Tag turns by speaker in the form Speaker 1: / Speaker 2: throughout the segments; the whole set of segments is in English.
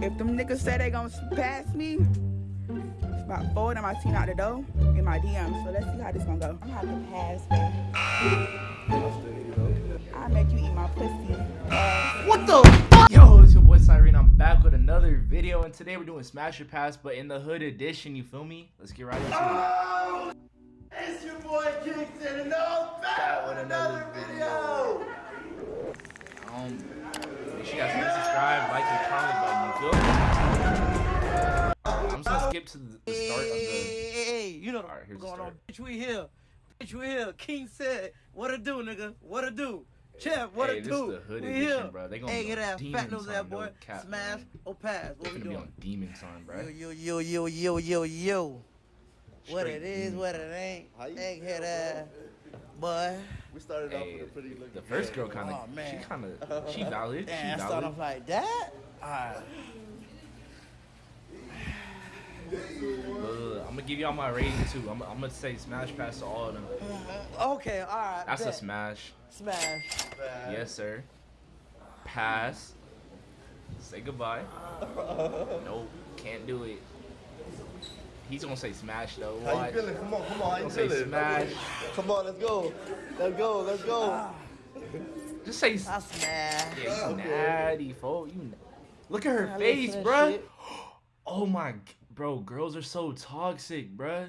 Speaker 1: If them niggas say they gonna pass me, it's about four of them I seen out the door in my DM. So let's see how this gonna go. I'm having to pass, man. I'll make you eat my pussy. Uh,
Speaker 2: What the fuck? Yo, it's your boy Cyrene. I'm back with another video, and today we're doing Smash or Pass, but in the hood edition. You feel me? Let's get right into it.
Speaker 3: Oh, it's your boy Kingston, and I'm back with another video.
Speaker 2: Um, make sure you guys hit subscribe, like, and comment button. You feel me? I'm just gonna skip to the, the start of the.
Speaker 4: Hey, hey, hey, you know
Speaker 2: Alright, here's
Speaker 4: what's
Speaker 2: the
Speaker 4: going on. Bitch, we here. Bitch, we here. King said, what to do, nigga? What to do? Chef, what
Speaker 2: Hey,
Speaker 4: to
Speaker 2: this
Speaker 4: do?
Speaker 2: is the hood
Speaker 4: we
Speaker 2: edition,
Speaker 4: here.
Speaker 2: bro. They gonna
Speaker 4: hey,
Speaker 2: be
Speaker 4: get
Speaker 2: on
Speaker 4: that
Speaker 2: demon
Speaker 4: fat nose that boy.
Speaker 2: no cap,
Speaker 4: Smash
Speaker 2: man.
Speaker 4: or pass.
Speaker 2: They're
Speaker 4: What we
Speaker 2: gonna be on demon time, bro.
Speaker 4: Yo, yo, yo, yo, yo, yo, yo. What
Speaker 2: Straight
Speaker 4: it is,
Speaker 2: demon
Speaker 4: what it ain't.
Speaker 3: How you
Speaker 4: Egghead ass. Boy.
Speaker 3: We started off
Speaker 2: Hey,
Speaker 3: with a pretty looking
Speaker 2: the first girl
Speaker 3: girl.
Speaker 2: kind
Speaker 4: Oh,
Speaker 2: of, she kind of, she valid, she
Speaker 4: Damn, start
Speaker 2: valid.
Speaker 4: off like that? Alright.
Speaker 2: Uh, I'm gonna give y'all my rating too. I'm, I'm gonna say Smash Pass to all of them.
Speaker 4: Okay, alright.
Speaker 2: That's a
Speaker 4: bet.
Speaker 2: smash.
Speaker 4: Smash.
Speaker 2: Yes, sir. Pass. Say goodbye. nope, can't do it. He's gonna say smash though.
Speaker 3: How you feeling? Come on, come on. How you
Speaker 2: Don't say smash.
Speaker 3: Come on, let's go. Let's go, let's go.
Speaker 2: Just say. s-
Speaker 4: I smash.
Speaker 2: Yeah, you natty, folk. You. Look at her
Speaker 4: I
Speaker 2: face,
Speaker 4: listen to
Speaker 2: bruh. Oh my, bro. Girls are so toxic, bruh.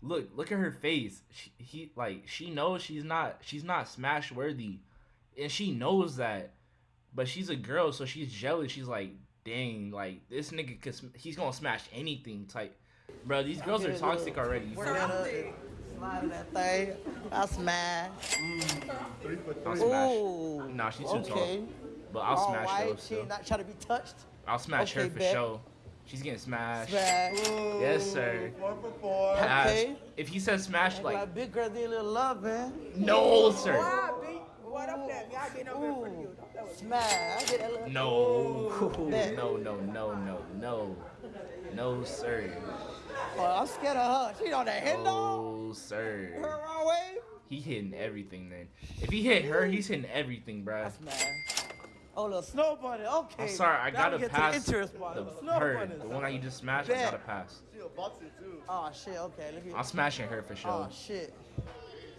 Speaker 2: Look, look at her face. She, he like she knows she's not she's not smash worthy, and she knows that, but she's a girl, so she's jealous. She's like, dang, like this nigga, cause he's gonna smash anything. Type, bro. These girls are toxic
Speaker 4: look.
Speaker 2: already. You
Speaker 4: Work
Speaker 2: feel me?
Speaker 4: that up. Slide in that thing. I smash.
Speaker 3: Three for
Speaker 2: I'll smash.
Speaker 4: Ooh.
Speaker 2: Nah, she's too
Speaker 4: okay.
Speaker 2: tall. But I'll
Speaker 4: All
Speaker 2: smash
Speaker 4: right.
Speaker 2: though.
Speaker 4: She
Speaker 2: still.
Speaker 4: not trying to be touched.
Speaker 2: I'll smash her for
Speaker 4: bet.
Speaker 2: sure. She's getting smashed.
Speaker 4: Smash.
Speaker 3: Ooh,
Speaker 2: Yes, sir.
Speaker 3: Four for four.
Speaker 2: Pass.
Speaker 4: Okay.
Speaker 2: If he says smash, like
Speaker 4: like big girl need a little love, man.
Speaker 2: no, sir.
Speaker 1: why, B? What up there? Y'all getting over here for you. Don't play with me.
Speaker 4: Smash. I get that little.
Speaker 2: No,
Speaker 4: Bet.
Speaker 2: no, no, no, no, no, no, sir.
Speaker 4: Oh, I'm scared of her. She on that hit dog.
Speaker 2: Oh, sir.
Speaker 4: Her wrong way.
Speaker 2: He hitting everything then. If he hit her, he's hitting everything,
Speaker 4: I
Speaker 2: bruh.
Speaker 4: smash. Oh, little snow bunny. Okay.
Speaker 2: I'm sorry, I
Speaker 4: Now
Speaker 2: gotta
Speaker 4: get
Speaker 2: pass
Speaker 4: To the interest part.
Speaker 2: the
Speaker 4: snow
Speaker 2: her,
Speaker 4: bunnies.
Speaker 2: the one that you just smashed. I
Speaker 4: Bet.
Speaker 2: gotta pass.
Speaker 3: She a boxer too.
Speaker 4: Oh shit. Okay. Look
Speaker 2: I'm smashing her for sure.
Speaker 4: Oh shit.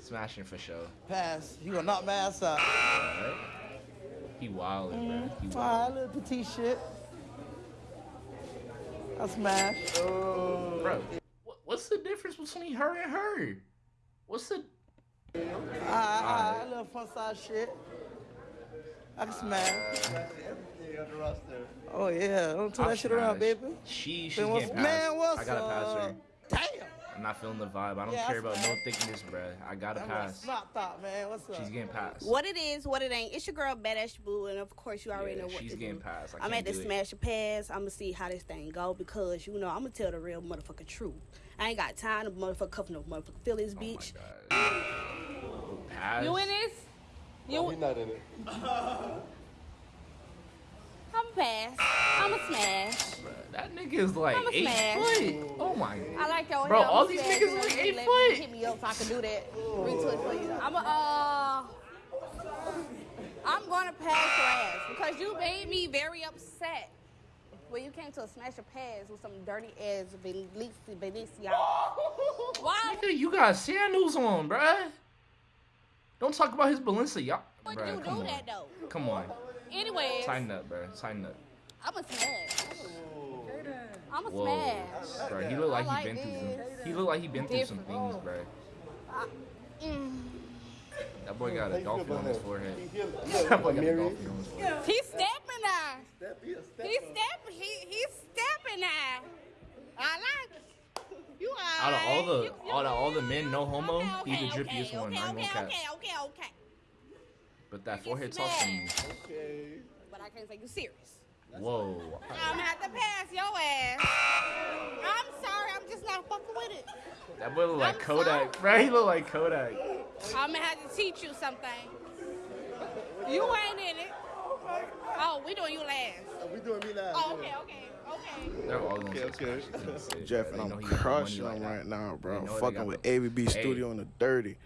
Speaker 2: Smashing for sure.
Speaker 4: Pass. You gonna knock my ass out.
Speaker 2: Alright. He wildin', bruh. Mm-hmm. He
Speaker 4: Alright,
Speaker 2: wildin'.
Speaker 4: little petite shit. I smash.
Speaker 3: Oh.
Speaker 2: Bro, what's the difference between her and her? What's the ah, ah,
Speaker 4: Alright, alright, little fun size shit. I can smash.
Speaker 3: Everything on the roster.
Speaker 4: Oh yeah, don't turn that shit around, baby.
Speaker 2: She, she's
Speaker 4: Man, what's,
Speaker 2: getting passed.
Speaker 4: man, what's
Speaker 2: I gotta pass her.
Speaker 4: Up? Damn.
Speaker 2: I'm not feeling the vibe. I don't
Speaker 4: Yeah,
Speaker 2: care
Speaker 4: I
Speaker 2: about no thickness, bruh. I gotta
Speaker 4: I'm
Speaker 2: pass.
Speaker 4: a snot thought, man. What's up?
Speaker 2: She's getting passed.
Speaker 5: What it is, what it ain't. It's your girl Badass Boo, and of course you already
Speaker 2: Yeah,
Speaker 5: know what
Speaker 2: she's
Speaker 5: to
Speaker 2: getting
Speaker 5: do.
Speaker 2: passed. I
Speaker 5: I'm
Speaker 2: can't
Speaker 5: at the
Speaker 2: do it.
Speaker 5: smash and pass. I'm gonna see how this thing go because you know I'm gonna tell the real motherfucking truth. I ain't got time to motherfucker cuff no motherfucking feelings,
Speaker 2: Oh my
Speaker 5: bitch.
Speaker 2: God. Pass.
Speaker 6: You in this? You
Speaker 3: No, he's not in it.
Speaker 5: I'm a pass. I'm a smash.
Speaker 2: Bruh, That nigga is like
Speaker 5: I'ma
Speaker 2: eight
Speaker 5: smash.
Speaker 2: foot. Oh my. God.
Speaker 6: I like your
Speaker 2: Bro, all these niggas
Speaker 6: you
Speaker 2: like
Speaker 6: let
Speaker 2: eight
Speaker 6: me
Speaker 2: foot.
Speaker 5: Hit me up so I can do that. Retwist for you.
Speaker 6: I'm a, uh, I'm gonna pass your ass because you made me very upset when you came to a smash or pass with some dirty ass Benicia. Why?
Speaker 2: Nigga, you got sandals on, bruh. Don't talk about his Balenciaga.
Speaker 5: Would you do
Speaker 2: on.
Speaker 5: that though?
Speaker 2: Come on.
Speaker 6: Anyways,
Speaker 2: Tighten up, bruh. Tighten up.
Speaker 5: I'm a smash.
Speaker 6: I'm a
Speaker 2: Whoa.
Speaker 6: smash.
Speaker 2: Bro, he look like
Speaker 5: I like
Speaker 2: he been through some. He look like he been through some
Speaker 6: Different.
Speaker 2: things, bruh.
Speaker 5: Mm.
Speaker 2: That boy got a
Speaker 3: you feel
Speaker 2: dolphin on his forehead. That boy got a
Speaker 3: Mary?
Speaker 2: dolphin on his forehead.
Speaker 6: He's stepping now.
Speaker 3: Step, he
Speaker 6: He's
Speaker 3: up.
Speaker 6: stepping. He he's stepping now. I like it. You
Speaker 2: Out of all the
Speaker 6: alright. You-
Speaker 2: out of all the men, no homo,
Speaker 6: Okay,
Speaker 2: he's the drippiest
Speaker 6: okay,
Speaker 2: one.
Speaker 6: Okay,
Speaker 2: I ain't
Speaker 6: okay,
Speaker 2: gonna
Speaker 6: okay, okay, okay.
Speaker 2: But that forehead talks to me.
Speaker 3: Okay.
Speaker 6: But I can't take you serious.
Speaker 2: Whoa.
Speaker 6: I'm gonna have to pass your ass. I'm sorry, I'm just not fucking with it.
Speaker 2: That boy look like
Speaker 6: I'm
Speaker 2: Kodak, bro. He look like Kodak.
Speaker 6: I'm gonna have to teach you something. You ain't in it. Oh, we doing you last.
Speaker 3: Oh, we doing me last.
Speaker 6: Oh, okay, okay, okay.
Speaker 2: They're all gonna
Speaker 3: Okay, okay.
Speaker 2: Smash. They say-
Speaker 7: Jeff,
Speaker 2: they
Speaker 7: and
Speaker 2: know
Speaker 7: I'm
Speaker 2: he got
Speaker 7: crushing
Speaker 2: like
Speaker 7: them right now, bro.
Speaker 2: know they
Speaker 7: Fucking with
Speaker 2: the-
Speaker 7: ABB
Speaker 2: Hey.
Speaker 7: Studio in the dirty.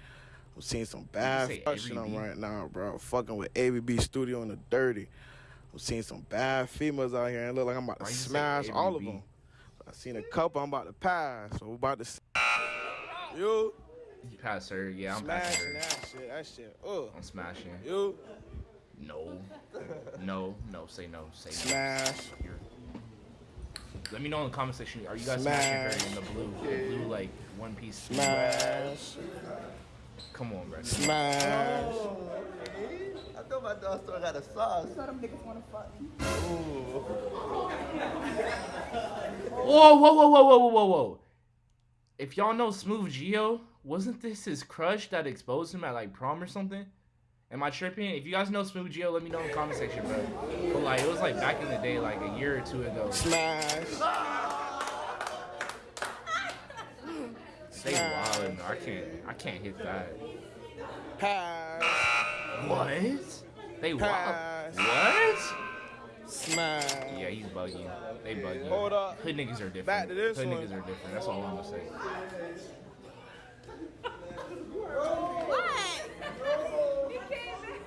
Speaker 7: I'm seeing some bad crushing them right now, bro. Fucking with ABB Studio in the dirty.
Speaker 8: I'm seeing some bad females out here and look like I'm about to
Speaker 2: Why
Speaker 8: smash all of them. I seen a couple I'm about to pass, so we're about to. You
Speaker 2: You pass her. Yeah, I'm
Speaker 8: smashing
Speaker 2: her.
Speaker 8: that shit. That shit. Uh,
Speaker 2: I'm smashing.
Speaker 8: you
Speaker 2: No. No. No. Say no. Say no.
Speaker 8: smash.
Speaker 2: Let me know in the comment section. Are you guys smashing her in the blue? The blue like one piece.
Speaker 8: Smash.
Speaker 2: Come on, bro.
Speaker 8: Smash.
Speaker 3: Oh, I thought my dog still got a sauce.
Speaker 1: So them niggas wanna fuck me.
Speaker 2: Whoa, whoa, whoa, whoa, whoa, whoa, whoa, whoa. If y'all know Smooth Geo, wasn't this his crush that exposed him at like prom or something? Am I tripping? If you guys know Smooth Geo, let me know in the comment section, bro. But like, it was like back in the day, like a year or two ago.
Speaker 8: Smash.
Speaker 2: They wildin'. I can't, I can't hit that.
Speaker 8: Pass.
Speaker 2: What? They wild. What?
Speaker 8: Smash.
Speaker 2: Yeah, he's bugging. They bugging.
Speaker 8: Hold up.
Speaker 2: Hood niggas are different.
Speaker 8: Back to this
Speaker 2: Hood
Speaker 8: one.
Speaker 2: niggas are different. That's all I'm gonna say. What? He came back.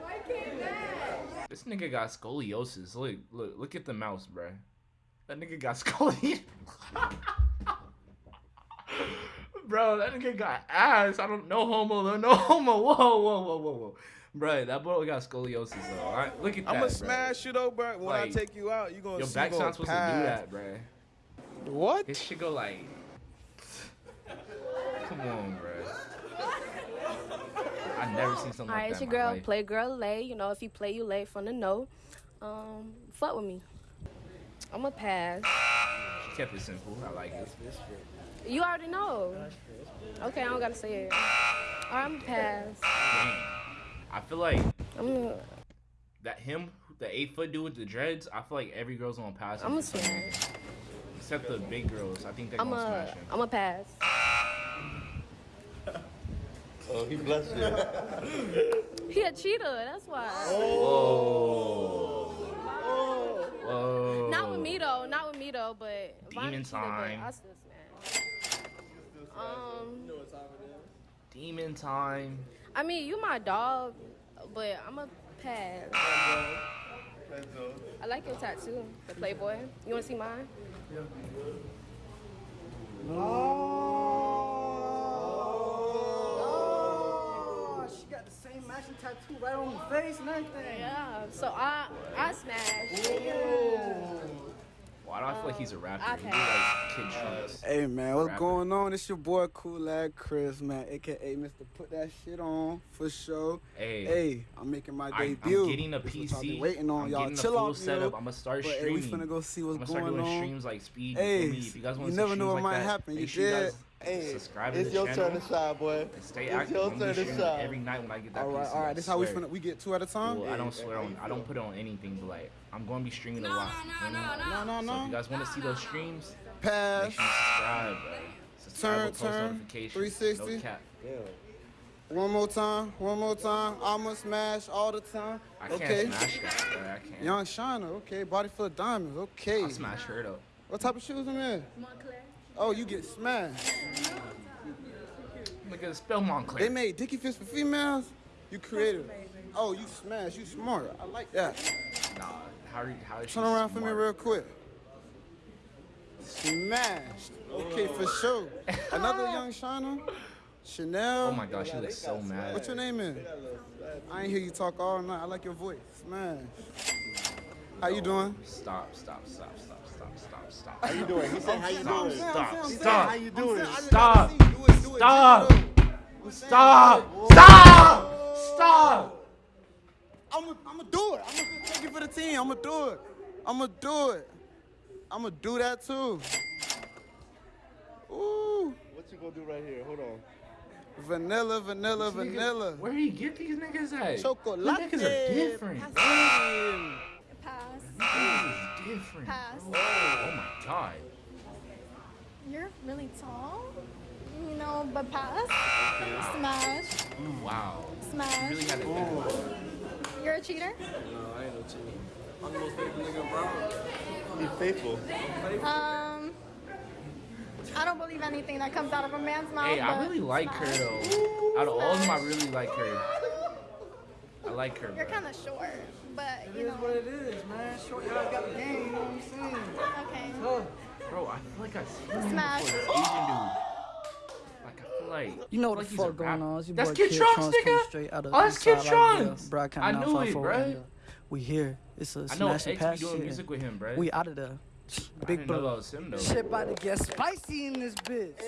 Speaker 2: Why came back? This nigga got scoliosis. Look, look, look at the mouse, bruh. That nigga got scoliosis. Bro, that nigga got ass. I don't know homo though. No homo. Whoa, whoa, whoa, whoa, whoa. Bro, that boy got scoliosis though. All right, look at that.
Speaker 8: I'm gonna
Speaker 2: bruh.
Speaker 8: smash you though, bro. When I take you out, you gonna
Speaker 2: Your
Speaker 8: see
Speaker 2: back's
Speaker 8: gonna
Speaker 2: not supposed to do that, bruh.
Speaker 8: What?
Speaker 2: This shit go like. Come on, bruh. I never seen something
Speaker 9: All right,
Speaker 2: like
Speaker 9: it's
Speaker 2: that.
Speaker 9: your
Speaker 2: in my
Speaker 9: girl.
Speaker 2: life.
Speaker 9: Play girl lay. You know, if you play, you lay from the know. Um, fuck with me. I'm a pass.
Speaker 2: She kept it simple. I like it.
Speaker 9: You already know. Okay, I don't gotta say it. All right, I'm a pass.
Speaker 2: Damn. I feel like
Speaker 9: I'm a,
Speaker 2: that him, the eight foot dude with the dreads. I feel like every girl's gonna pass.
Speaker 9: I'm a
Speaker 2: for some
Speaker 9: smash.
Speaker 2: Except the big girls. I think they're
Speaker 9: I'm
Speaker 2: gonna
Speaker 9: a,
Speaker 2: smash him.
Speaker 9: I'm a pass.
Speaker 3: Oh, he blessed you.
Speaker 9: He a cheater. That's why.
Speaker 2: Whoa. Whoa.
Speaker 9: Not with me though. Not with me though. But Vonnie
Speaker 2: Demon
Speaker 9: cheated, but
Speaker 2: time.
Speaker 9: I still smash. Um,
Speaker 2: Demon time.
Speaker 9: I mean, you my dog, but I'm a pass. I like your tattoo, the Playboy. You wanna see mine?
Speaker 10: Oh, she got the same matching tattoo right on the face and everything.
Speaker 9: Yeah. So I I smash.
Speaker 2: Why do I feel like he's a oh, rapper?
Speaker 9: I
Speaker 2: He do
Speaker 9: pass.
Speaker 2: like kid trunks.
Speaker 10: Uh, hey man, what's
Speaker 2: Rapper.
Speaker 10: going on? It's your boy Cool Lad Chris, man, aka Mr. Put That Shit On for sure.
Speaker 2: Hey.
Speaker 10: Hey, I'm making my
Speaker 2: I, I'm getting a
Speaker 10: This what y'all been waiting on.
Speaker 2: I'm
Speaker 10: y'all
Speaker 2: getting
Speaker 10: chill
Speaker 2: a full
Speaker 10: out,
Speaker 2: setup. I'm gonna start
Speaker 10: But, hey,
Speaker 2: streaming.
Speaker 10: we finna go see what's
Speaker 2: I'm
Speaker 10: what's
Speaker 2: gonna start
Speaker 10: going
Speaker 2: doing
Speaker 10: on.
Speaker 2: streams like speed.
Speaker 10: Hey,
Speaker 2: you, me? if you guys want
Speaker 10: you never know what
Speaker 2: like
Speaker 10: might
Speaker 2: that,
Speaker 10: happen.
Speaker 2: Make
Speaker 10: You
Speaker 2: sure you guys
Speaker 10: did.
Speaker 3: Hey,
Speaker 2: subscribe to
Speaker 3: it's
Speaker 2: the
Speaker 3: your
Speaker 2: channel.
Speaker 3: turn to shine, boy.
Speaker 2: and stay
Speaker 3: It's
Speaker 2: active.
Speaker 3: your
Speaker 2: I'm
Speaker 3: turn to
Speaker 2: streaming
Speaker 3: shine.
Speaker 2: every night when I get that
Speaker 10: All right,
Speaker 2: PC.
Speaker 10: all
Speaker 2: I
Speaker 10: right. This how we
Speaker 2: swear.
Speaker 10: finna we get two at a time.
Speaker 2: Well, I don't swear on. I don't put it on anything, but like I'm gonna be streaming a lot. you know?
Speaker 10: No, no,
Speaker 2: So if you guys want to see those streams,
Speaker 10: Pass.
Speaker 2: make sure you subscribe, bro. Subscribe
Speaker 10: Turn,
Speaker 2: with post
Speaker 10: turn.
Speaker 2: notifications.
Speaker 10: 360.
Speaker 2: No cap.
Speaker 10: One more time. One more time. I'ma smash all the time.
Speaker 2: I can't
Speaker 10: okay.
Speaker 2: smash that, bro. I can't.
Speaker 10: Young Shiner. Okay. Body full of diamonds. Okay.
Speaker 2: I'll smash her though.
Speaker 10: What type of shoes them in? Oh, you get smashed.
Speaker 2: Look at the spell Moncler.
Speaker 10: They made Dicky Fish for females. You creative. Oh, you smash. You smart. I like that.
Speaker 2: Nah, how are you, how is
Speaker 10: Turn around for me real quick. Smashed. Okay, for sure. Another young Shiner. Chanel.
Speaker 2: Oh my gosh, she looks so mad.
Speaker 10: What's your name is? I ain't hear you talk all night. I like your voice. Smash. How you doing?
Speaker 2: Stop, stop, stop, stop, stop, stop, stop.
Speaker 3: How you doing? He said, how you
Speaker 2: Stop,
Speaker 3: doing?
Speaker 2: stop, stop.
Speaker 3: how you doing?
Speaker 2: Stop.
Speaker 10: Do it, do it.
Speaker 2: Stop.
Speaker 10: Take it up.
Speaker 2: Stop! Stop! Stop!
Speaker 10: I'm gonna do it. I'm gonna take it for the team. I'm gonna do it. I'm gonna do it. I'm gonna do that too. Ooh,
Speaker 3: What you gonna do right here? Hold on.
Speaker 10: vanilla, vanilla,
Speaker 2: Nigga,
Speaker 10: vanilla.
Speaker 2: Where do you get these niggas at?
Speaker 10: Chocolate.
Speaker 2: These niggas are different.
Speaker 11: Pass.
Speaker 2: Niggas different.
Speaker 11: Pass.
Speaker 2: bro. Oh my god.
Speaker 11: You're really tall. You know, but pass. Smash.
Speaker 2: Wow. Smash. You
Speaker 11: Smash.
Speaker 2: really had to think about it.
Speaker 11: You're a cheater.
Speaker 3: He's faithful.
Speaker 11: Um, I don't believe anything that comes out of a man's mouth.
Speaker 2: Hey, I really like her
Speaker 11: smash.
Speaker 2: though. Out of all of them, I really like her. I like her,
Speaker 6: You're kind of short, but
Speaker 4: It
Speaker 6: you
Speaker 4: is what
Speaker 6: know.
Speaker 4: it is, man. Short y'all got the game, you know what I'm saying?
Speaker 6: Okay.
Speaker 4: Tough.
Speaker 2: Bro, I feel like I seen him
Speaker 6: Smash.
Speaker 2: before. This Asian dude. Like I feel like
Speaker 12: You know what
Speaker 2: feel
Speaker 12: the
Speaker 2: like a
Speaker 12: fuck going on? It's your
Speaker 2: That's
Speaker 12: boy
Speaker 2: Kid Trunks, nigga.
Speaker 12: straight out of
Speaker 2: Oh, that's
Speaker 12: East
Speaker 2: Kid Trunks.
Speaker 12: yeah. Bro,
Speaker 2: I
Speaker 12: coming
Speaker 2: knew it,
Speaker 12: 5-4,
Speaker 2: bruh.
Speaker 12: and, uh, We here. It's a smash and
Speaker 2: X
Speaker 12: pass
Speaker 2: be doing
Speaker 12: shit.
Speaker 2: music with him, bro.
Speaker 12: We out of there.
Speaker 2: I
Speaker 12: Big
Speaker 2: didn't know
Speaker 12: blow.
Speaker 2: that was him though.
Speaker 12: Shit about to get spicy in this bitch.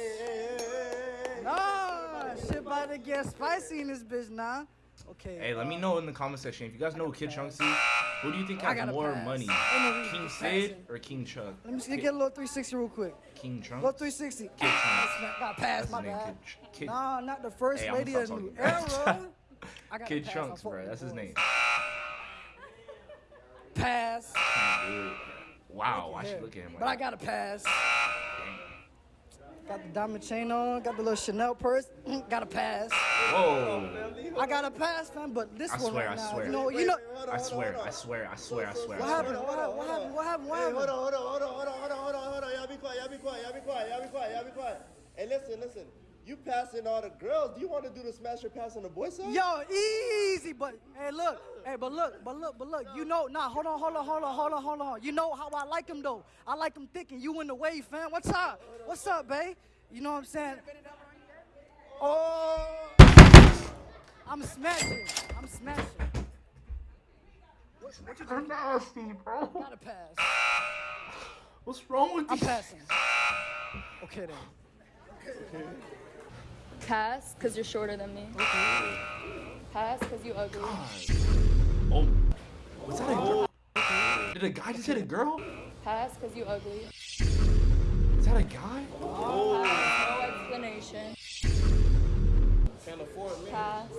Speaker 12: Nah, shit about to get spicy in this bitch, nah. Okay.
Speaker 2: Hey, let me um, know in the comment section if you guys know who Kid Trunks is. Who do you think
Speaker 12: I
Speaker 2: has more
Speaker 12: pass.
Speaker 2: money,
Speaker 12: Ain't no reason
Speaker 2: King
Speaker 12: to
Speaker 2: Sid or King Chuck?
Speaker 12: Let me see, get a little 360 real quick.
Speaker 2: King Trunks.
Speaker 12: Little 360.
Speaker 2: Kid Trunks.
Speaker 12: Got pass,
Speaker 2: That's
Speaker 12: my bad.
Speaker 2: Kid, Kid,
Speaker 12: Nah, not the first
Speaker 2: Hey,
Speaker 12: lady of the new era. I got
Speaker 2: Kid
Speaker 12: pass,
Speaker 2: bro. That's his name.
Speaker 12: Pass.
Speaker 2: Wow, I should look at him like
Speaker 12: But I got a pass. Got the diamond chain on, got the little Chanel purse, mm, got a pass.
Speaker 2: Whoa.
Speaker 12: I got a pass, fam, but this
Speaker 2: I
Speaker 12: one
Speaker 2: swear,
Speaker 12: right
Speaker 2: I
Speaker 12: now,
Speaker 2: swear.
Speaker 12: you know, you know,
Speaker 2: I swear, I swear, I swear, I swear,
Speaker 12: what
Speaker 2: I
Speaker 12: happened,
Speaker 2: swear.
Speaker 12: what happened, what happened, what happened, what
Speaker 3: Hey, hold
Speaker 12: happened?
Speaker 3: on, hold on, hold on, hold on, hold on, hold on, hold on. Y'all be quiet, y'all be quiet, y'all be quiet, y'all be quiet, y'all be quiet. Hey, listen, listen. You passing all the girls. Do you want to do the smasher pass on the boy side?
Speaker 12: Yo, easy, but hey, look, hey, but look, but look, but look, you know, nah, hold on, hold on, hold on, hold on, hold on. You know how I like him though. I like him thick and you in the way, fam. What's up? What's up, babe? You know what I'm saying? Oh, I'm smashing. I'm smashing. What, what you
Speaker 2: You're
Speaker 12: doing?
Speaker 2: nasty, bro.
Speaker 12: Got a pass.
Speaker 2: What's wrong with you?
Speaker 12: I'm
Speaker 2: you?
Speaker 12: passing. Okay then.
Speaker 13: Pass, because you're shorter than me. Pass, because you ugly.
Speaker 2: Oh, was that a girl? Did a guy just hit a girl?
Speaker 13: Pass, because you ugly.
Speaker 2: Is that a guy?
Speaker 13: Pass, no explanation. Pass,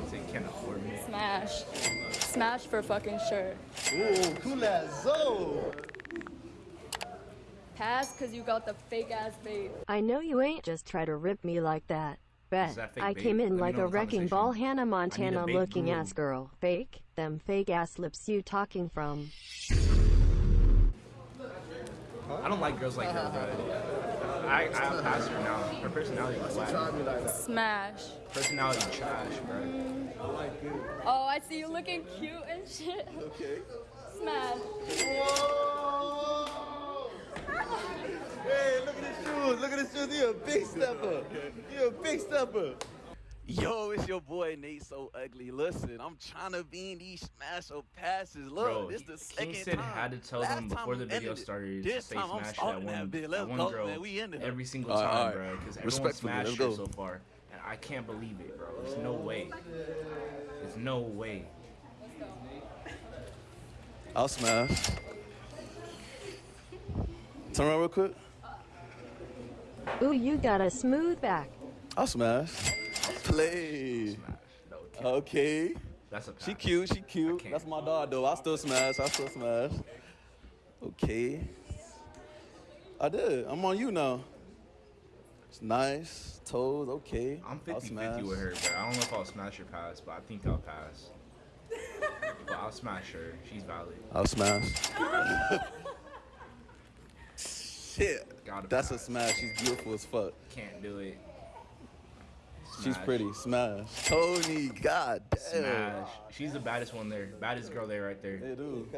Speaker 2: He said can't afford me.
Speaker 13: smash. Smash for fucking sure.
Speaker 3: Ooh, coolazo.
Speaker 13: Pass, because you got the fake ass babe.
Speaker 14: I know you ain't just try to rip me like that. Bet.
Speaker 2: that
Speaker 14: I
Speaker 2: babe?
Speaker 14: came in
Speaker 2: me
Speaker 14: like a wrecking ball Hannah Montana
Speaker 2: need a babe
Speaker 14: looking
Speaker 2: mm.
Speaker 14: ass girl. Fake? Them fake ass lips you talking from.
Speaker 2: I don't like girls like her, bro. I, I pass her now. Her personality is whack.
Speaker 13: Smash.
Speaker 2: Personality trash, bro.
Speaker 13: Oh, I see you looking cute and shit.
Speaker 3: Okay.
Speaker 13: Smash.
Speaker 3: Whoa. Hey, look at his shoes. Look at his shoes. You're a big stepper. You're a big stepper.
Speaker 15: Yo, it's your boy Nate So Ugly. Listen, I'm trying to be in these smash or passes. Look,
Speaker 2: Bro,
Speaker 15: this the
Speaker 2: King
Speaker 15: second
Speaker 2: Sid
Speaker 15: time.
Speaker 2: had to tell
Speaker 15: Last
Speaker 2: them
Speaker 15: time
Speaker 2: before the
Speaker 15: we
Speaker 2: video
Speaker 15: ended it.
Speaker 2: started
Speaker 15: This
Speaker 2: to say
Speaker 15: time I'm
Speaker 2: smash that
Speaker 15: starting
Speaker 2: one,
Speaker 15: that bit.
Speaker 2: that
Speaker 15: Let's
Speaker 2: one
Speaker 15: go,
Speaker 2: girl
Speaker 15: man. We ended
Speaker 2: every single
Speaker 15: All right,
Speaker 2: time,
Speaker 15: all right.
Speaker 2: bro. Because everyone
Speaker 15: Respectfully,
Speaker 2: smashed
Speaker 15: let's
Speaker 2: her so far, and I can't believe it, bro. There's no way. There's no way.
Speaker 15: I'll smash. Turn around real quick.
Speaker 14: Ooh, you got a smooth back.
Speaker 15: I'll smash. Play.
Speaker 2: Smash. No,
Speaker 15: Okay.
Speaker 2: That's a.
Speaker 15: She cute, she cute. That's my dog though. I still smash. I still smash. Okay. I did. I'm on you now. It's nice. Toes, okay.
Speaker 2: I'm
Speaker 15: I'll
Speaker 2: 50
Speaker 15: smash.
Speaker 2: 50 with her, bro. I don't know if I'll smash or pass, but I think I'll pass. but I'll smash her. She's valid.
Speaker 15: I'll smash. Shit.
Speaker 2: Gotta
Speaker 15: That's a smash. She's beautiful as fuck.
Speaker 2: Can't do it.
Speaker 15: She's
Speaker 2: Smash.
Speaker 15: pretty. Smash. Tony, god damn.
Speaker 2: Smash. She's the baddest one there. Baddest girl there, right there.
Speaker 15: Hey, dude.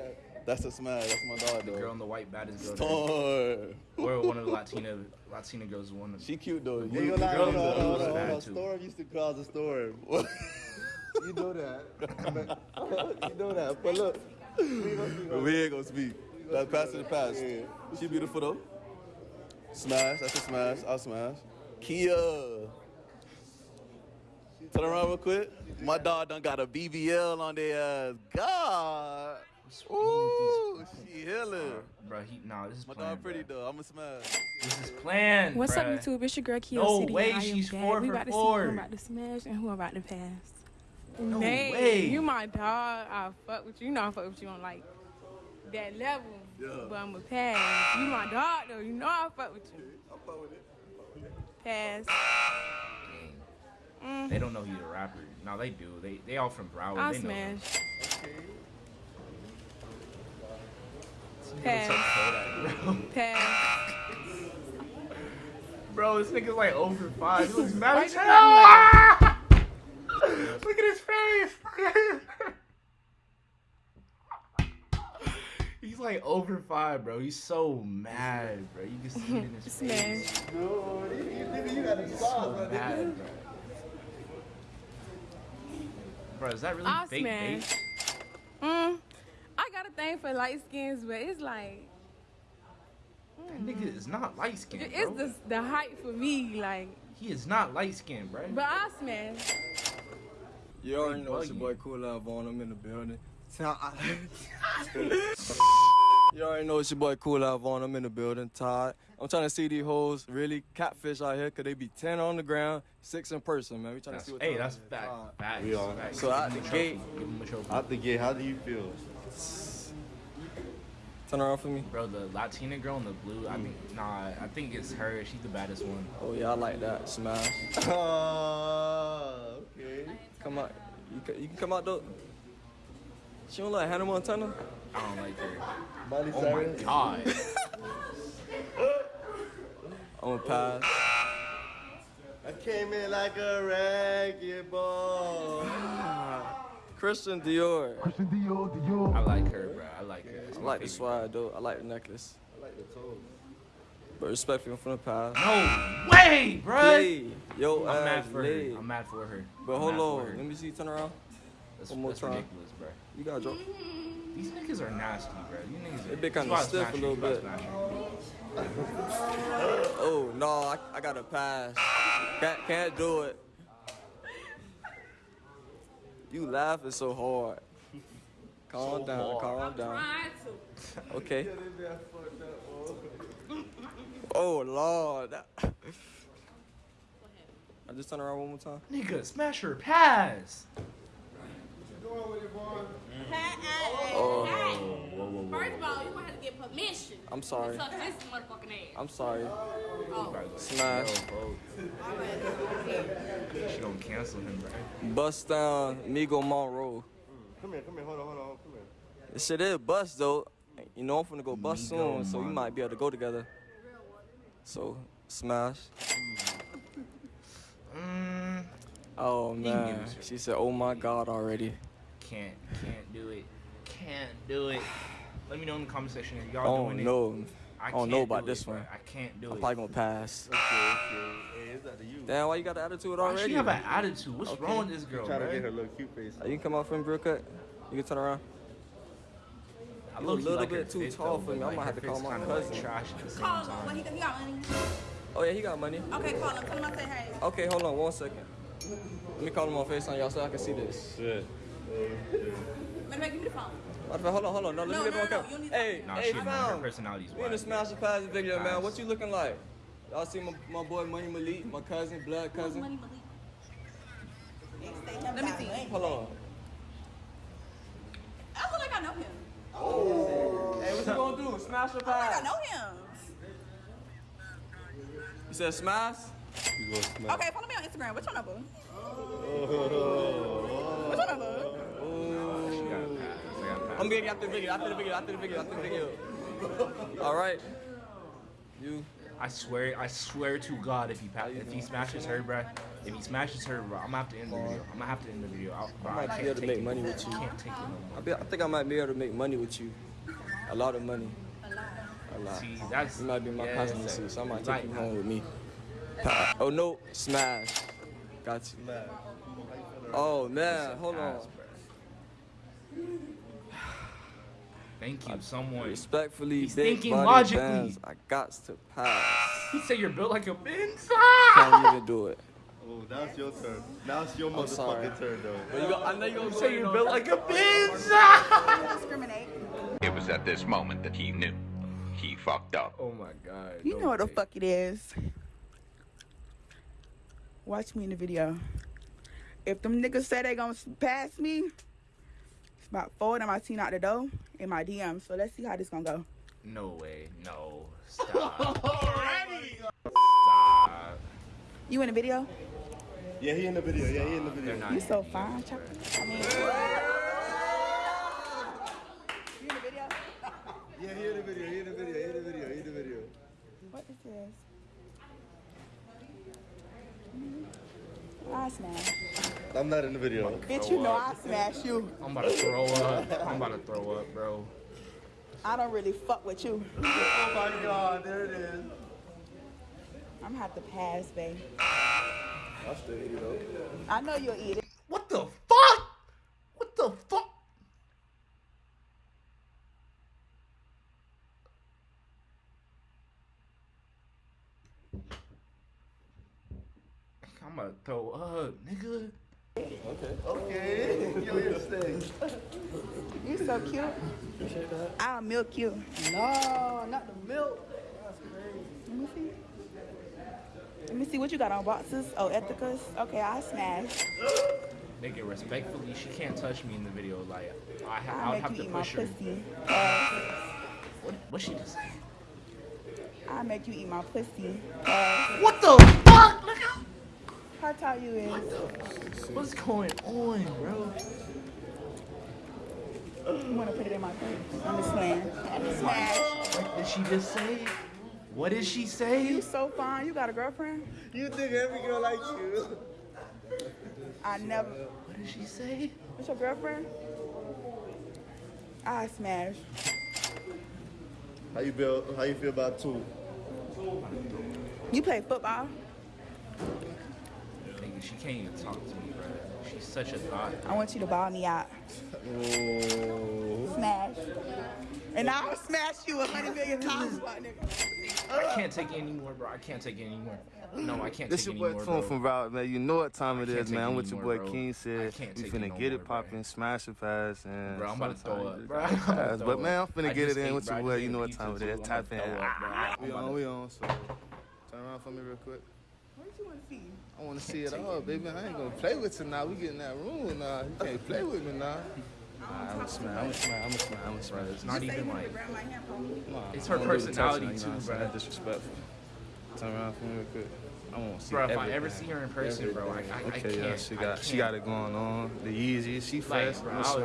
Speaker 15: That's a smash. That's my dog,
Speaker 2: The
Speaker 15: though.
Speaker 2: girl in the white, baddest girl
Speaker 15: Storm.
Speaker 2: there. Or one of the Latina Latina girls. One of
Speaker 15: She cute though.
Speaker 3: You
Speaker 15: You,
Speaker 3: gonna lie,
Speaker 2: girl
Speaker 3: hold
Speaker 2: in
Speaker 3: on,
Speaker 2: the
Speaker 3: hold on,
Speaker 2: blue is
Speaker 3: hold on,
Speaker 2: bad,
Speaker 3: hold on.
Speaker 2: too.
Speaker 3: Storm used to cause a storm. you know that. you know that. But look, we gonna see
Speaker 15: we ain't gonna speak. That's past to the past.
Speaker 3: Yeah.
Speaker 15: She beautiful though. Smash. That's a smash. I'll smash. Kia. Turn around real quick. My dog done got a BBL on their ass. God. Ooh, she healing.
Speaker 2: Bro, he nah. This is
Speaker 15: My
Speaker 2: planned.
Speaker 15: dog pretty
Speaker 2: bro.
Speaker 15: though. I'ma smash.
Speaker 2: This is planned.
Speaker 16: What's up,
Speaker 2: bruh.
Speaker 16: YouTube? It's your girl Kia
Speaker 2: No
Speaker 16: City.
Speaker 2: way,
Speaker 16: and I am
Speaker 2: she's
Speaker 16: back.
Speaker 2: four
Speaker 16: we
Speaker 2: for
Speaker 16: about to
Speaker 2: four.
Speaker 16: see who about to smash and who about to pass.
Speaker 2: No
Speaker 16: Nate,
Speaker 2: way.
Speaker 16: you my dog. I fuck with you. You know I fuck with you on like that level.
Speaker 15: Yeah.
Speaker 16: But I'm a pass. You my dog though. You know I fuck with you.
Speaker 15: I fuck with it.
Speaker 16: Pass.
Speaker 2: Dang. They don't know he's a rapper. No, they do. They they all from Broward.
Speaker 16: I'll
Speaker 2: they know.
Speaker 16: smash.
Speaker 2: This
Speaker 16: Pass.
Speaker 2: looks so bro.
Speaker 16: Pass.
Speaker 2: Bro, this nigga's like over five. He looks mad
Speaker 16: Why
Speaker 2: as hell. Look at his face. He's like over five, bro. He's so mad, bro. You can see it in his face.
Speaker 16: Smash.
Speaker 3: No, you, you, you got a
Speaker 2: He's so mad, bro. Bro, is that really
Speaker 16: I
Speaker 2: fake
Speaker 16: smash.
Speaker 2: bait?
Speaker 16: Mm, I got a thing for light skins, but it's like
Speaker 2: That nigga is not light skinned,
Speaker 16: it's
Speaker 2: bro.
Speaker 16: the the height for me. Like,
Speaker 2: He is not light skinned, bro.
Speaker 16: but I smash.
Speaker 17: You already know it's your boy Cool Out Vaughn. I'm in the building. you already know it's your boy Cool Out Vaughn. I'm in the building. Todd. I'm trying to see these hoes really catfish out here because they be 10 on the ground, 6 in person, man. We trying
Speaker 2: That's,
Speaker 17: to see what
Speaker 2: hey, that's
Speaker 17: it is.
Speaker 2: fact. Facts.
Speaker 3: We are.
Speaker 2: facts.
Speaker 17: So
Speaker 2: Give
Speaker 17: out
Speaker 2: him
Speaker 17: the
Speaker 2: a
Speaker 17: gate-
Speaker 2: Give him a trophy.
Speaker 3: Out the gate, how do you feel?
Speaker 17: Turn around for me.
Speaker 2: Bro, the Latina girl in the blue, I think, mm. nah, I think it's her. She's the baddest one.
Speaker 17: Oh, yeah, I like that. Smash.
Speaker 3: Oh, okay.
Speaker 17: Come out. You can, you can come out, though. She don't like Hannah Montana?
Speaker 2: I don't like her.
Speaker 3: Miley
Speaker 2: Oh my
Speaker 3: Cyrus?
Speaker 2: god.
Speaker 17: I'm gonna pass.
Speaker 3: I came in like a ragged ball.
Speaker 17: Christian Dior. Christian Dior, Dior.
Speaker 2: I like her, bro. I like her. That's
Speaker 17: I like the swag, though. I like the necklace.
Speaker 3: I like the toes.
Speaker 17: But respectfully, I'm finna pass.
Speaker 2: No way, bro.
Speaker 17: Play. Yo,
Speaker 2: I'm mad for
Speaker 17: lay.
Speaker 2: her. I'm mad for her.
Speaker 17: But
Speaker 2: I'm
Speaker 17: hold on. Let me see. Turn around.
Speaker 2: That's,
Speaker 17: one more
Speaker 2: that's
Speaker 17: time.
Speaker 2: ridiculous, bro.
Speaker 17: You gotta drop.
Speaker 2: These niggas are nasty, bro. These niggas.
Speaker 17: They been
Speaker 2: That's
Speaker 17: kinda stiff a little
Speaker 2: That's why I
Speaker 17: bit. Oh no, I, I gotta pass. Can't can't do it. You laughing so hard. Calm
Speaker 2: So
Speaker 17: down,
Speaker 2: hard.
Speaker 17: calm down.
Speaker 16: Trying to.
Speaker 17: Okay. Oh lord. I just turn around one more time.
Speaker 2: Nigga, smash her pass.
Speaker 17: Oh,
Speaker 2: Whoa, whoa, whoa.
Speaker 6: First of all, you gonna have to get permission.
Speaker 17: I'm sorry.
Speaker 6: To touch this motherfucking ass.
Speaker 17: I'm sorry.
Speaker 6: Oh.
Speaker 17: Smash.
Speaker 2: She gonna cancel him, bro.
Speaker 17: Bust down Migo Monroe.
Speaker 3: Come here, come here, hold on, hold on, come here.
Speaker 17: This shit is bust though. You know I'm finna go bust
Speaker 2: Migo
Speaker 17: soon, so we might be able to go together. So smash.
Speaker 2: Mm,
Speaker 17: Oh man. She said, "Oh my God already."
Speaker 2: Can't, can't do it. Can't do it. Let me know in the comment section if
Speaker 17: I
Speaker 2: y'all
Speaker 17: don't
Speaker 2: doing
Speaker 17: know.
Speaker 2: it.
Speaker 17: I don't know
Speaker 2: can't
Speaker 17: about
Speaker 2: do
Speaker 17: this
Speaker 2: it, bro.
Speaker 17: one.
Speaker 2: I can't do it.
Speaker 17: I'm probably gonna pass.
Speaker 3: Okay, okay. Hey, it's up to you.
Speaker 17: Damn, why you got the attitude
Speaker 2: Why
Speaker 17: already?
Speaker 2: she have an attitude? What's
Speaker 17: Okay.
Speaker 2: wrong with this girl,
Speaker 3: Trying to get her little cute face.
Speaker 17: Uh, You can come out from real cut. You can turn around.
Speaker 2: I
Speaker 17: You a little
Speaker 2: like
Speaker 17: bit too
Speaker 2: fit,
Speaker 17: tall
Speaker 2: though,
Speaker 17: for me.
Speaker 2: but,
Speaker 17: I'm
Speaker 2: gonna
Speaker 17: have to call
Speaker 2: fit's
Speaker 17: my
Speaker 2: kinda, like,
Speaker 17: cousin.
Speaker 2: trash at the same
Speaker 6: Call him.
Speaker 2: time.
Speaker 6: What he, he got money?
Speaker 17: Oh yeah, he got money.
Speaker 6: Okay, call him. Tell him I say hey.
Speaker 17: Okay, hold on one second. Let me call him on FaceTime, y'all, so I can see this.
Speaker 3: Shit.
Speaker 6: Let me give me the phone.
Speaker 17: Matter of fact, hold on, hold on. No, let
Speaker 6: No,
Speaker 17: me get
Speaker 6: no,
Speaker 17: on
Speaker 6: no,
Speaker 17: camera.
Speaker 6: you need-
Speaker 17: Hey,
Speaker 2: Nah,
Speaker 17: hey,
Speaker 2: she her
Speaker 17: fam. We in the. Smash the Pass video, man. What you looking like? Y'all see my, my boy Money Malik, my cousin, blood cousin.
Speaker 6: Money, Let me see.
Speaker 17: Hold on.
Speaker 6: I feel like I know him. Oh.
Speaker 17: Hey, what you gonna do? Smash or
Speaker 6: I feel like I know him.
Speaker 17: You said smash?
Speaker 3: You go smash.
Speaker 6: Okay, follow me on Instagram. What's your number?
Speaker 3: Oh.
Speaker 6: What's your number?
Speaker 2: She got a pass. She got a pass.
Speaker 17: I'm getting you after the video, after the video, after the video, after the video. All right. You.
Speaker 2: I swear, I swear to God, if he pa- if he smashes her, bruh, if he smashes her, bro, I'm gonna have to end the video. I'm gonna have to end the video. I, bro,
Speaker 17: I
Speaker 2: I
Speaker 17: might
Speaker 2: can't
Speaker 17: be able to make
Speaker 2: it.
Speaker 17: money with you.
Speaker 2: I can't take it no
Speaker 17: I, be, I think I might be able to make money with you. A lot of money. A lot.
Speaker 2: See, that's
Speaker 17: You might be my
Speaker 2: yeah,
Speaker 17: passenger
Speaker 2: it's
Speaker 17: seat, so I might
Speaker 2: like-
Speaker 17: take you home with me. Oh no, smash. Got you.
Speaker 3: Smash.
Speaker 17: Oh man, hold on.
Speaker 2: Bruh. Thank you, someone.
Speaker 17: Respectfully,
Speaker 2: He's
Speaker 17: big
Speaker 2: thinking
Speaker 17: body
Speaker 2: logically.
Speaker 17: bands, I got to pass.
Speaker 2: He said you're built like a Benz.
Speaker 17: Can't even do it.
Speaker 3: Oh, now it's your turn. Now it's your
Speaker 17: I'm sorry.
Speaker 3: motherfucking turn, though.
Speaker 17: But you go, I know you're gonna
Speaker 2: Say you're built like a Benz.
Speaker 6: Discriminate.
Speaker 18: It was at this moment that he knew. He fucked up.
Speaker 2: Oh my God.
Speaker 1: You know what the fuck it is. Watch me in the video. If them niggas say they gonna pass me, it's about four of them I seen out the door in my DM. So let's see how this gonna go.
Speaker 2: No way. No. Stop.
Speaker 3: Already?
Speaker 2: Stop.
Speaker 1: You in the video?
Speaker 3: Yeah, he in the video. Yeah, he in the video.
Speaker 2: They're not.
Speaker 1: You so fine, chocolate. I mean, you in the video?
Speaker 3: Yeah, he in the video. He in the video. He in the video. He in the video.
Speaker 1: What is this? I smash.
Speaker 3: I'm not in the video.
Speaker 1: Bitch, you know I smash you.
Speaker 2: I'm about to throw up. I'm about to throw up, bro.
Speaker 1: I don't really fuck with you.
Speaker 3: Oh my god, there it is.
Speaker 1: I'm gonna have to pass, babe.
Speaker 3: I'll still eat it though.
Speaker 1: I know you'll eat it.
Speaker 2: What the fuck? What the fuck? I'm gonna throw up, nigga.
Speaker 3: Okay. Okay. Yo, you're stay.
Speaker 1: You so cute. I'll milk you.
Speaker 12: No, not the milk. That's crazy.
Speaker 1: Let me see. Let me see what you got on boxes. Oh, Ethikas. Okay, I smash.
Speaker 2: Nigga, respectfully, she can't touch me in the video. Like, I, ha-
Speaker 1: I'll
Speaker 2: I would have to
Speaker 1: eat my
Speaker 2: push her.
Speaker 1: Uh,
Speaker 2: What? What she just say?
Speaker 1: I'll make you eat my pussy. Uh,
Speaker 2: What the fuck?
Speaker 1: How tall you is?
Speaker 2: What's going on, bro?
Speaker 1: You wanna put it in my face? I'm just playing. I'm just smash.
Speaker 2: What did she just say? What did she say?
Speaker 1: You so fine. You got a girlfriend?
Speaker 3: You think every girl likes you?
Speaker 1: I never.
Speaker 2: What did she say?
Speaker 1: What's your girlfriend? I smash.
Speaker 3: How you feel? How you feel about two?
Speaker 1: You play football?
Speaker 2: Nigga, she can't even talk to me, bro. She's such a thought.
Speaker 1: I want you to ball me out.
Speaker 3: Oh.
Speaker 1: Smash. And I'll smash you a hundred million times, my nigga.
Speaker 2: I can't take it anymore, bro. I can't take it anymore. No, I can't
Speaker 7: This
Speaker 2: take
Speaker 7: your
Speaker 2: it
Speaker 7: boy
Speaker 2: anymore,
Speaker 7: Tune from Route, man. You know what time it
Speaker 2: can't
Speaker 7: is,
Speaker 2: take
Speaker 7: man.
Speaker 2: it
Speaker 7: I'm with your boy
Speaker 2: bro.
Speaker 7: King said
Speaker 2: can't
Speaker 7: we finna
Speaker 2: no
Speaker 7: get
Speaker 2: more,
Speaker 7: it popping, smash it fast, and
Speaker 2: Bro, I'm about to throw
Speaker 7: sometimes
Speaker 2: up, bro.
Speaker 7: just
Speaker 2: I'm about to
Speaker 7: pass.
Speaker 2: throw
Speaker 7: But man, I'm
Speaker 2: up.
Speaker 7: finna
Speaker 2: I
Speaker 7: get it in
Speaker 2: ate,
Speaker 7: with
Speaker 2: bro.
Speaker 7: your boy. You know what time it is.
Speaker 2: too.
Speaker 7: is.
Speaker 2: I'm
Speaker 7: Tap
Speaker 2: about
Speaker 7: in.
Speaker 2: to throw up, bro.
Speaker 7: We on, we on. So turn around for me real quick.
Speaker 1: What you want to see?
Speaker 7: I want to see it all, baby. I ain't gonna play with you now. We get in that room now. Uh, you can't play with me now. Nah, I'm a smile. I'm a smile. I'm a smash. I'm a smash.
Speaker 2: It's not even like.
Speaker 1: my?
Speaker 7: Nah,
Speaker 2: It's her
Speaker 7: don't do the
Speaker 2: personality
Speaker 7: touching, you
Speaker 2: too,
Speaker 7: I'm
Speaker 2: bro.
Speaker 7: That's disrespectful. Turn around for me real quick. I want to see
Speaker 2: Bro, if I
Speaker 7: everything.
Speaker 2: ever see her in person, bro, I, I, I can't.
Speaker 7: yeah, she got she got it going on. The Yeezy, she
Speaker 2: Like,
Speaker 7: fast.
Speaker 2: bro,
Speaker 7: I'm a
Speaker 2: I would-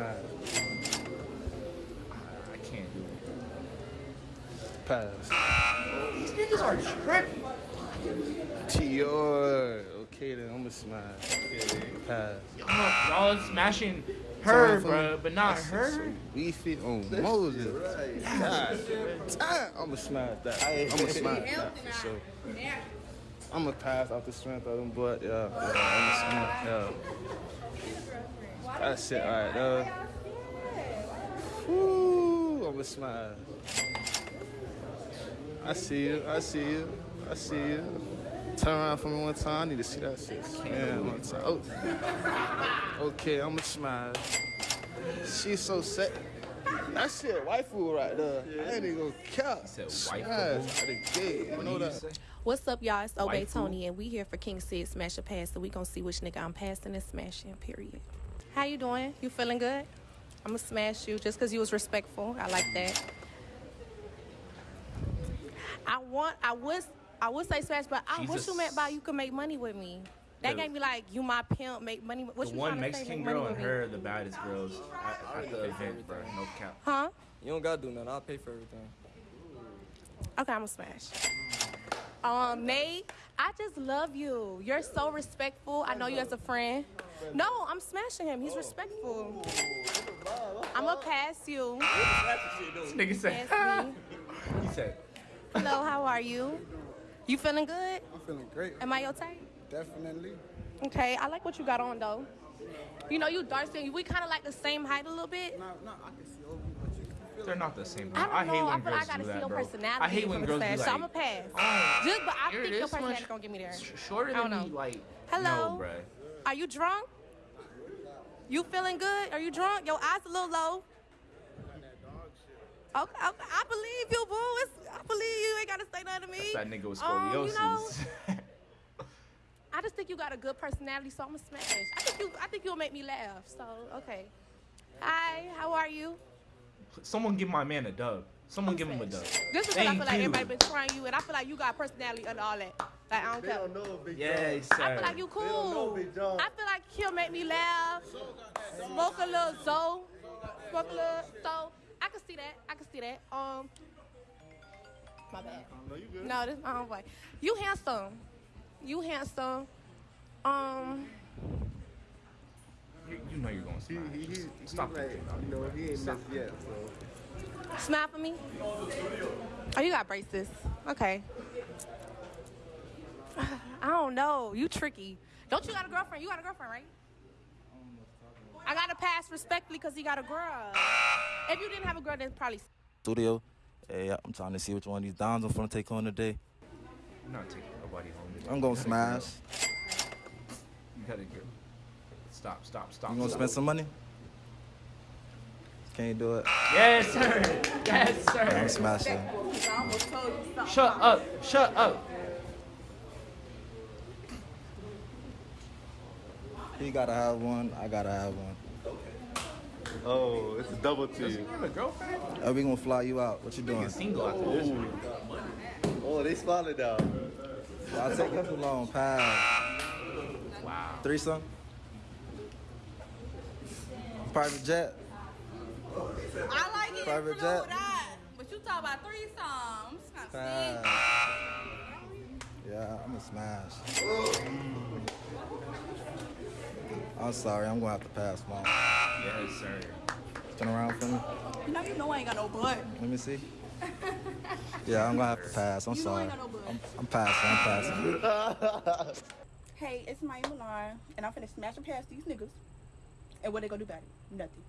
Speaker 2: I can't do it.
Speaker 7: Pass.
Speaker 2: These niggas are tripping.
Speaker 7: T.R. Okay, I'm a smash. Pass.
Speaker 2: Y'all, y'all smashing her,
Speaker 7: around for
Speaker 2: bro,
Speaker 7: me.
Speaker 2: but not
Speaker 7: That's
Speaker 2: her.
Speaker 7: so Beefy on Moses. God damn. I'm a smash that. I'm a smash that for sure. I'm a pass off the strength of them, but yeah, yeah I'm a smash. Yeah. That's it right there. Uh. Woo, I'm a smash. I see you. I see you. I see you. Turn around for me one time. I need to see that shit. Yeah, one time. Oh. Okay, I'ma smash. She's so set. That shit waifu right there. I ain't even gonna cap.
Speaker 2: said
Speaker 7: Smash
Speaker 2: waifu.
Speaker 7: out the gate. You know that.
Speaker 9: What's up, y'all? It's Obey
Speaker 2: Waifu.
Speaker 9: Tony, and we here for King Sid Smash a Pass, so we gonna see which nigga I'm passing and smashing. Period. How you doing? You feeling good? I'm gonna smash you just because you was respectful. I like that. I want. I was. I would say smash, but I
Speaker 2: She's
Speaker 9: what you meant by you can make money with me. That
Speaker 2: The-
Speaker 9: gave me like you my pimp, make money. What
Speaker 2: the
Speaker 9: you
Speaker 2: one
Speaker 9: tryna say,
Speaker 2: Mexican
Speaker 9: make money
Speaker 2: girl and her the baddest girls at, at the event, bro. No cap.
Speaker 9: Huh?
Speaker 17: You don't gotta do nothing. I'll pay for everything.
Speaker 9: Okay, I'm gonna smash. Um, Nate, I just love you. You're so respectful. I know you as a friend. No, I'm smashing him. He's respectful. I'm gonna pass you.
Speaker 2: This nigga said. He said.
Speaker 9: Hello, how are you? You feeling good?
Speaker 10: I'm feeling great.
Speaker 9: Am I your type?
Speaker 10: Definitely.
Speaker 9: Okay, I like what you got on though. You know, you dark skin. We kind of like the same height a little bit.
Speaker 10: No, no, I can see over you, but you
Speaker 2: They're not the same.
Speaker 9: I don't
Speaker 2: I,
Speaker 9: know.
Speaker 2: hate
Speaker 9: I
Speaker 2: when
Speaker 9: feel like
Speaker 2: girls
Speaker 9: I gotta
Speaker 2: do
Speaker 9: see
Speaker 2: that,
Speaker 9: your
Speaker 2: bro.
Speaker 9: personality.
Speaker 2: I hate when girls
Speaker 9: the
Speaker 2: do like.
Speaker 9: So I'm gonna pass.
Speaker 2: Oh,
Speaker 9: Just, but I think your
Speaker 2: this much
Speaker 9: personality gonna get me there.
Speaker 2: sh- Shorter
Speaker 9: I don't
Speaker 2: than me, like.
Speaker 9: Hello?
Speaker 2: No, bro.
Speaker 9: Are you drunk? You feeling good? Are you drunk? Your eyes a little low. Okay, okay, I believe you, boo. It's, I believe you. Ain't gotta say nothing to me.
Speaker 2: That nigga with
Speaker 9: Um, you know, I just think you got a good personality, so I'm gonna smash. I think you. I think you'll make me laugh. So okay. Hi, how are you?
Speaker 2: Someone give my man a dub. Someone give him a dub.
Speaker 9: Just because I
Speaker 2: Thank
Speaker 9: feel like
Speaker 2: you.
Speaker 9: everybody been trying you, and I feel like you got personality under all that. Like I don't
Speaker 3: They
Speaker 9: care.
Speaker 3: don't know Big
Speaker 2: Yes,
Speaker 3: John.
Speaker 9: I feel like you
Speaker 3: They don't know
Speaker 9: cool.
Speaker 3: Big
Speaker 9: I feel like he'll make me laugh. Smoke a little Zoe. Smoke a little so I can see that. I can see that. Um my bad.
Speaker 3: No, you good.
Speaker 9: No, this my homeboy. You handsome. You handsome. Um,
Speaker 2: You, you know you're going to smash.
Speaker 3: He, he, he,
Speaker 2: Stop
Speaker 3: like,
Speaker 2: it.
Speaker 3: you know, he ain't
Speaker 2: Stop.
Speaker 3: missed yet, so.
Speaker 9: smile for me. Oh, you got braces. Okay. I don't know. You tricky. Don't you got a girlfriend? You got a girlfriend, right? I gotta pass respectfully because he got a girl. If you didn't have a girl, then probably.
Speaker 19: studio. Hey, I'm trying to see which one of these downs I'm gonna take on today.
Speaker 2: I'm not taking nobody home. today.
Speaker 19: I'm gonna
Speaker 2: gotta
Speaker 19: smash.
Speaker 2: go. You gotta go. Stop, stop, stop.
Speaker 19: You gonna
Speaker 2: stop.
Speaker 19: spend some money? Can you do it?
Speaker 2: Yes, sir. Yes, sir.
Speaker 19: I'm smashing.
Speaker 2: Shut up. Shut up.
Speaker 19: He gotta have one. I gotta have one.
Speaker 3: Oh, it's a double T.
Speaker 2: You have a girlfriend?
Speaker 19: Are we gonna fly you out? What you doing?
Speaker 2: Single after this one.
Speaker 3: Oh, they spotted now.
Speaker 19: I'll take her too long. Pass.
Speaker 2: Wow.
Speaker 19: Threesome. Private jet.
Speaker 6: I like it.
Speaker 19: Private
Speaker 6: Private
Speaker 19: jet.
Speaker 6: that. But you talk about threesomes.
Speaker 19: Pass. Yeah, I'm a smash. Mm. I'm sorry, I'm gonna have to pass, mom.
Speaker 2: Yes, sir.
Speaker 19: Turn around for me.
Speaker 6: You know you know I ain't got no butt.
Speaker 19: Let me see. Yeah, I'm gonna have to pass. I'm
Speaker 6: You know I
Speaker 19: sorry.
Speaker 6: ain't got no butt.
Speaker 19: I'm, I'm passing. I'm passing.
Speaker 1: Hey, it's my Milan, and I'm finna smash and pass these niggas. And what they gonna do about it? Nothing.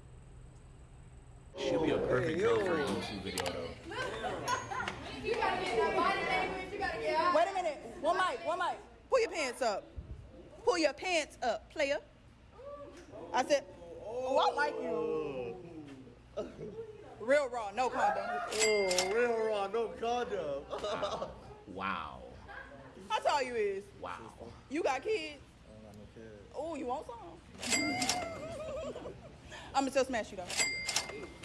Speaker 2: She'll be a perfect girl for a YouTube video, though.
Speaker 1: Wait a minute. One mic, one mic. Pull your pants up. Pull your pants up, player. I said, oh, I like you. Real raw, no condom.
Speaker 3: Oh, real raw, no condom.
Speaker 2: Wow.
Speaker 1: How tall you is?
Speaker 2: Wow.
Speaker 1: You got kids? Oh, you want some? I'ma still smash you though.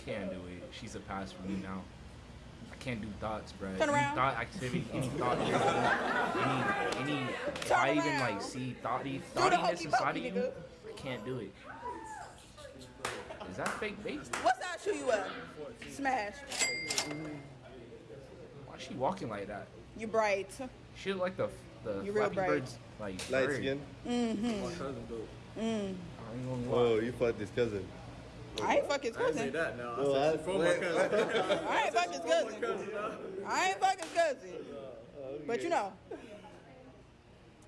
Speaker 2: Can't do it. She's a pass for me now. I can't do thoughts, bro.
Speaker 1: Turn
Speaker 2: any
Speaker 1: around.
Speaker 2: thought activity, any thought, any, any, if I even like see thoughty,
Speaker 1: the
Speaker 2: thoughtiness
Speaker 1: hokey
Speaker 2: inside of you,
Speaker 1: nigga.
Speaker 2: I can't do it. Is that fake bait?
Speaker 1: What size shoe you wear? Smash.
Speaker 2: Why is she walking like that?
Speaker 1: You bright.
Speaker 2: She look like the the
Speaker 1: You real
Speaker 2: Flappy
Speaker 1: bright.
Speaker 2: Bird's like
Speaker 3: Light
Speaker 2: bird.
Speaker 3: skin.
Speaker 1: Mm-hmm. Mm.
Speaker 2: I ain't gonna lie.
Speaker 3: Oh, you fucked his cousin.
Speaker 1: I ain't fuck his cousin.
Speaker 3: No, I,
Speaker 1: I ain't fuck his cousin. I ain't fuck his cousin. But you know,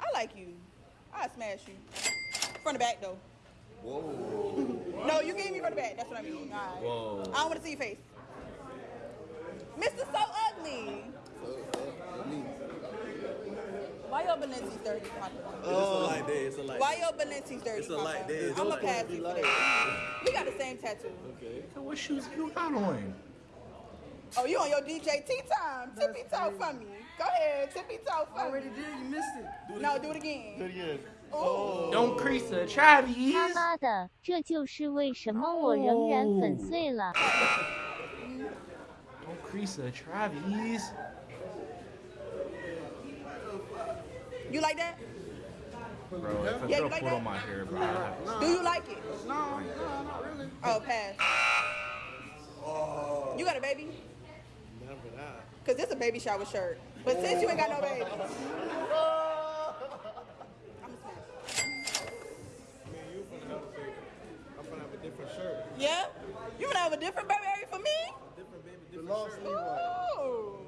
Speaker 1: I like you. I smash you. From the back though.
Speaker 3: Whoa.
Speaker 1: No, you gave me from the back. That's what I mean. All right.
Speaker 2: Whoa.
Speaker 1: I don't want to see your face. Mr. So Ugly. Why your Balenci's dirty, Papa?
Speaker 15: It's a light day. It's a light
Speaker 1: Why
Speaker 15: day.
Speaker 1: your Balenci's dirty,
Speaker 15: It's a
Speaker 1: Papa?
Speaker 15: light day.
Speaker 1: I'm a to pass you for that. We got the same tattoo.
Speaker 15: Okay.
Speaker 2: So what shoes you got on?
Speaker 1: Oh, you on your DJ tea time. Tippy toe for me. Go ahead, tippy toe for me.
Speaker 12: Already did, you missed it.
Speaker 1: No, do it again.
Speaker 3: Do it again.
Speaker 1: Oh.
Speaker 2: Don't crease the Travis.
Speaker 14: 他妈的，这就是为什么我仍然粉碎了。
Speaker 2: Don't crease the Travis.
Speaker 1: You like that?
Speaker 2: Bro, if a
Speaker 1: Yeah, you
Speaker 2: girl
Speaker 1: like
Speaker 2: pulled
Speaker 1: that?
Speaker 2: on my hair, bro, I'd have to
Speaker 1: Do you like it?
Speaker 12: No, no, not really.
Speaker 1: Oh, pass. You got a baby?
Speaker 3: Never that.
Speaker 1: Cause this a baby shower shirt. But since you ain't got no baby, yeah, you gonna have a different baby for me?
Speaker 3: Different baby, different long sleeve one.
Speaker 1: Oh,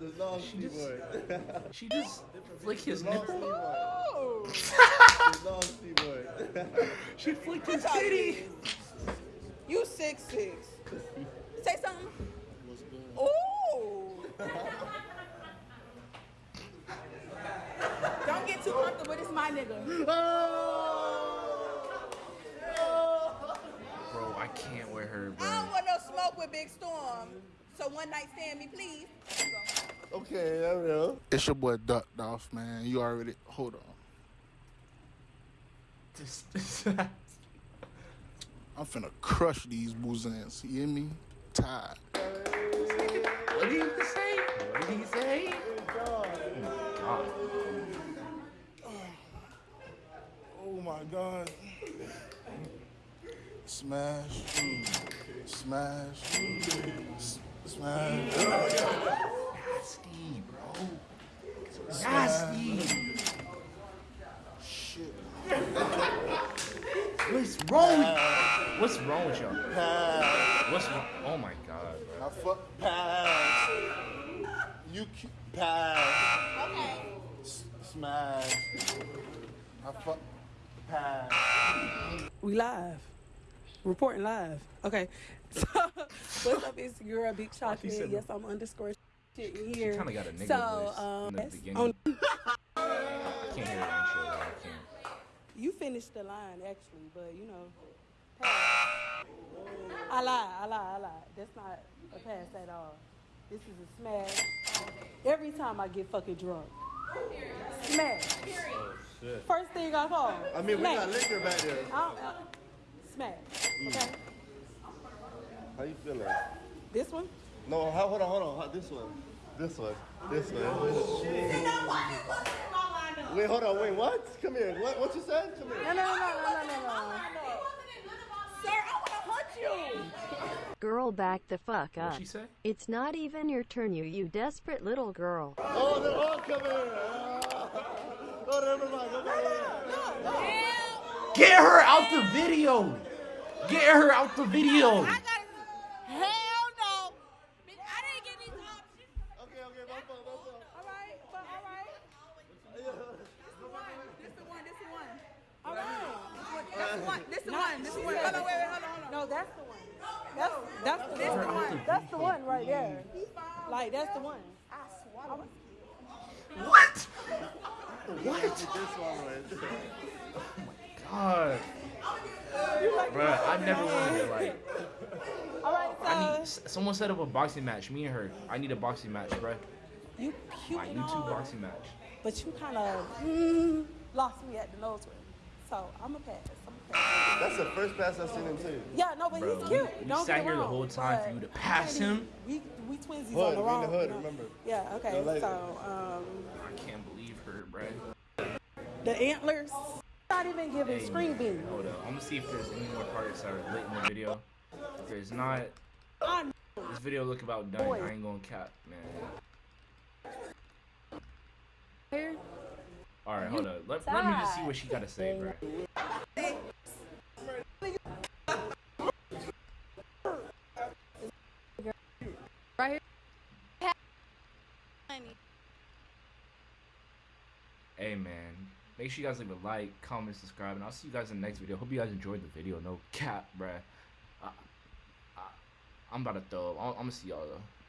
Speaker 3: The long sleeve one.
Speaker 2: She just flick his
Speaker 3: long
Speaker 2: nipple.
Speaker 3: sleeve one.
Speaker 1: oh.
Speaker 3: The long sleeve one.
Speaker 2: She flicked his
Speaker 1: tall you
Speaker 2: titty.
Speaker 1: is? You six six. Say something. Ooh. Don't get too comfortable. This is my nigga.
Speaker 2: Bro, oh. I her, bro.
Speaker 1: I don't want no smoke with Big Storm. So one night stand me, please.
Speaker 3: okay, there we go.
Speaker 7: It's your boy Ducked Off, man. You already hold on. I'm finna crush these boozans. You hear me? Tired.
Speaker 2: What did he say? What did he say? God.
Speaker 7: Oh my god. Smash. Smash. Smash.
Speaker 2: Nasty, bro. Nasty.
Speaker 7: Shit.
Speaker 2: What's wrong with What's wrong with y'all?
Speaker 3: Pass.
Speaker 2: What's wrong? Oh my god, bro.
Speaker 3: I fuck pass. You pass.
Speaker 6: Okay.
Speaker 3: Smash. I fuck pass.
Speaker 20: We live. Reporting live. Okay. So, what's up? It's your girl, Big Chocolate.
Speaker 2: said
Speaker 20: Yes, I'm underscore shit in
Speaker 2: She
Speaker 20: here.
Speaker 2: kind of got a nigga
Speaker 20: so,
Speaker 2: voice
Speaker 20: um,
Speaker 2: in the
Speaker 20: yes,
Speaker 2: beginning.
Speaker 20: on-
Speaker 2: I can't hear it actually. I can't.
Speaker 20: you finished the line actually, but you know, pass. I lie, I lie, I lie. That's not a pass at all. This is a smash. Every time I get fucking drunk, smash.
Speaker 3: Oh shit.
Speaker 20: First thing I call.
Speaker 3: I mean, we got liquor back there.
Speaker 20: I don't- uh, smash. Okay.
Speaker 3: How you feeling?
Speaker 20: This one?
Speaker 3: No, how, hold on, hold on. How, this one. This one. This one. Wait, hold on. Wait, what? Come here. What? What you said? Come here.
Speaker 20: No, no, no, no, no, no, no.
Speaker 6: Sir, I want to hunt you.
Speaker 21: Girl, back the fuck up.
Speaker 2: What she say?
Speaker 21: It's not even your turn, you you desperate little girl.
Speaker 3: Oh, they're all coming here. Oh, never mind. Come here.
Speaker 2: Get her out the video. Get her out the video.
Speaker 6: Hell no. Bitch, I didn't get these options.
Speaker 3: Okay, okay, my fault, my fault.
Speaker 6: All right, but all right.
Speaker 1: This the one. This the one. All right. That's the one. This the one. This the one. Hold on. Wait, wait. Hold on. Hold on.
Speaker 20: No, that's the one. That's that's
Speaker 1: This the one.
Speaker 20: That's the one right there. Like that's the one.
Speaker 6: I swallowed.
Speaker 2: What?
Speaker 3: What? This one right there.
Speaker 2: Oh God. Bruh, I've never wanted to like.
Speaker 20: All right, so
Speaker 2: I need. Someone set up a boxing match. Me and her. I need a boxing match, bruh.
Speaker 20: you cute
Speaker 2: My
Speaker 20: and
Speaker 2: YouTube boxing match.
Speaker 20: but you kind of mm, lost me at the nose ring. So I'm a pass. I'm a pass.
Speaker 3: That's the first pass I've seen him too.
Speaker 20: Yeah, no, but
Speaker 2: Bro,
Speaker 20: he's cute.
Speaker 2: we
Speaker 20: Don't
Speaker 2: sat
Speaker 20: get
Speaker 2: here the whole time for you to pass him?
Speaker 20: We we twinsies
Speaker 3: Hood,
Speaker 20: on the
Speaker 3: we in
Speaker 20: wrong.
Speaker 3: the hood,
Speaker 20: you know?
Speaker 3: remember.
Speaker 20: Yeah. Okay. So um,
Speaker 2: I can't believe her, bruh.
Speaker 20: the antlers. Not even giving
Speaker 2: Hey,
Speaker 20: screen beam.
Speaker 2: Hold up. I'm gonna see if there's any more parts that are lit in the video. If there's not,
Speaker 20: I
Speaker 2: this video look about done. I ain't gonna cap, man.
Speaker 20: Here.
Speaker 2: All right, hold up. Let, let me just see what she gotta say, bro.
Speaker 6: Right here. Honey.
Speaker 2: Hey, man. Make sure you guys leave a like, comment, subscribe, and I'll see you guys in the next video. Hope you guys enjoyed the video. No cap, bruh. I, I, I'm about to throw up. I'm, I'm gonna see y'all though.